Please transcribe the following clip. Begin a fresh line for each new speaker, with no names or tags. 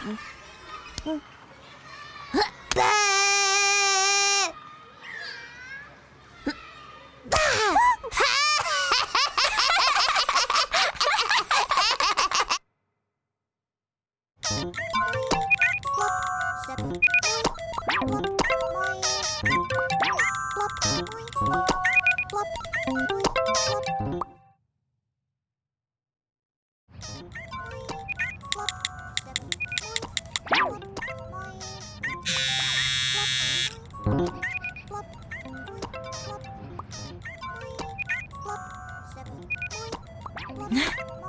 Seven.
ハハハ